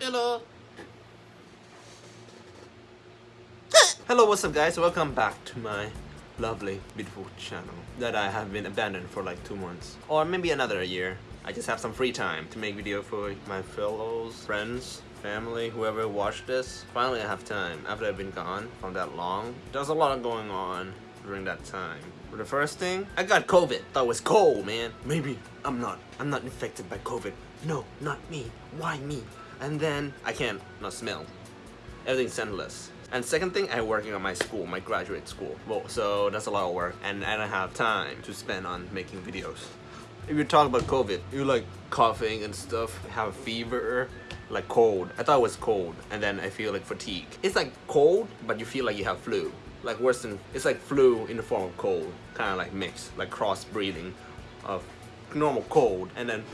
Hello. Hello, what's up guys? Welcome back to my lovely, beautiful channel that I have been abandoned for like two months. Or maybe another year. I just have some free time to make video for my fellows, friends, family, whoever watched this. Finally I have time after I've been gone for that long. There's a lot going on during that time. For the first thing, I got COVID. Thought it was cold, man. Maybe I'm not. I'm not infected by COVID. No, not me. Why me? And then I can't not smell. Everything's scentless. And second thing, I'm working on my school, my graduate school. Well, so that's a lot of work, and I don't have time to spend on making videos. If you talk about COVID, you like coughing and stuff, have a fever, like cold. I thought it was cold, and then I feel like fatigue. It's like cold, but you feel like you have flu like worse than it's like flu in the form of cold kind of like mixed like cross breathing of normal cold and then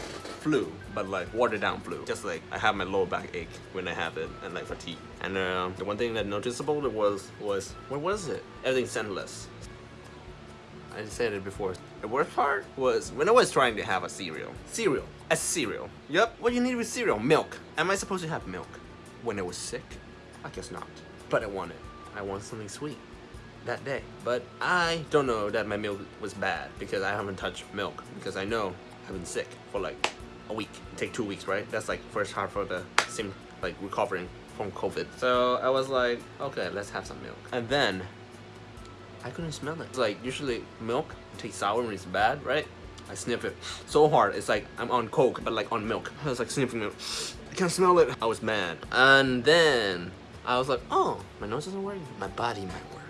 flu but like watered down flu. Just like I have my lower back ache when I have it and like fatigue. And uh, the one thing that noticeable was was what was it? Everything scentless. I said it before. The worst part was when I was trying to have a cereal. Cereal. A cereal. Yep what you need with cereal? Milk. Am I supposed to have milk when I was sick? I guess not. But I wanted I want something sweet that day. But I don't know that my milk was bad because I haven't touched milk because I know I've been sick for like a week. Take two weeks, right? That's like first half of the same like recovering from COVID. So I was like, okay, let's have some milk. And then I couldn't smell it. It's like usually milk tastes sour when it's bad, right? I sniff it so hard. It's like I'm on coke, but like on milk. I was like sniffing it. I can't smell it. I was mad. And then I was like, oh, my nose doesn't work. My body might work.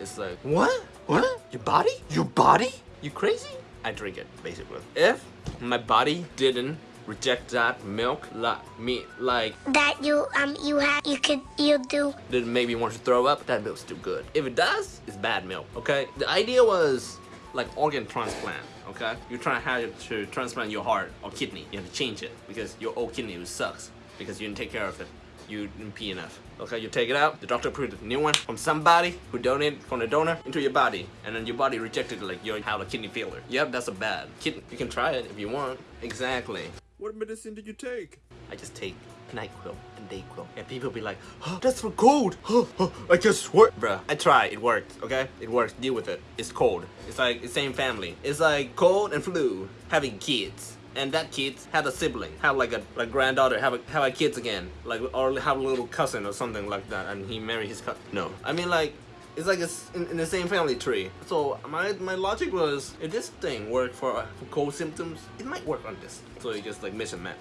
It's like, what? What? Your body? Your body? You crazy? I drink it, basically. If my body didn't reject that milk, like me, like that you um you have you could you do didn't make me want to throw up, that milk's too good. If it does, it's bad milk. Okay. The idea was like organ transplant. Okay. You're trying to have to transplant your heart or kidney. You have to change it because your old kidney sucks because you didn't take care of it you didn't pee enough. Okay, you take it out, the doctor put a new one from somebody who donated from the donor into your body, and then your body rejected it like you have a kidney failure. Yep, that's a bad. Kid you can try it if you want. Exactly. What medicine did you take? I just take NyQuil and DayQuil. And people be like, oh, that's for cold. Oh, I just swear. Bruh, I try. It worked, okay? It works. Deal with it. It's cold. It's like the same family. It's like cold and flu. Having kids and that kid had a sibling, have like a like granddaughter, have a, have a kids again, like or have a little cousin or something like that, and he married his cousin. No, I mean like it's like it's in, in, the same family tree. So my my logic was if this thing worked for, uh, for cold symptoms, it might work on this. So you just like miss and match,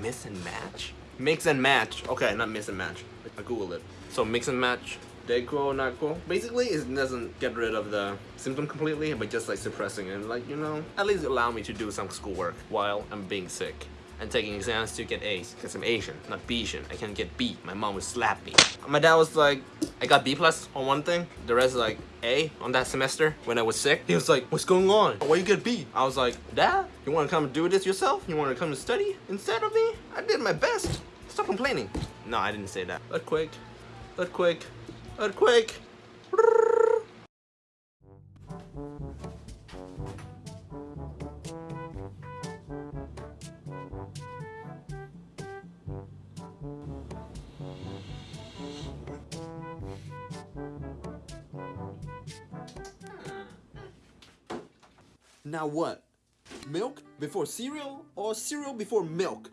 miss and match, mix and match. Okay, not miss and match. I googled it. So mix and match Dayquil, NyQuil. Basically, it doesn't get rid of the symptom completely, but just like suppressing it. Like, you know, at least allow me to do some schoolwork while I'm being sick and taking exams to get A's because I'm Asian, not Asian. I can't get B. My mom would slap me. My dad was like, I got B plus on one thing. The rest is like A on that semester when I was sick. He was like, what's going on? Why you get B? I was like, Dad, you want to come do this yourself? You want to come to study instead of me? I did my best. Stop complaining. No, I didn't say that. Earthquake. Earthquake. Earthquake! Now what? Milk before cereal or cereal before milk?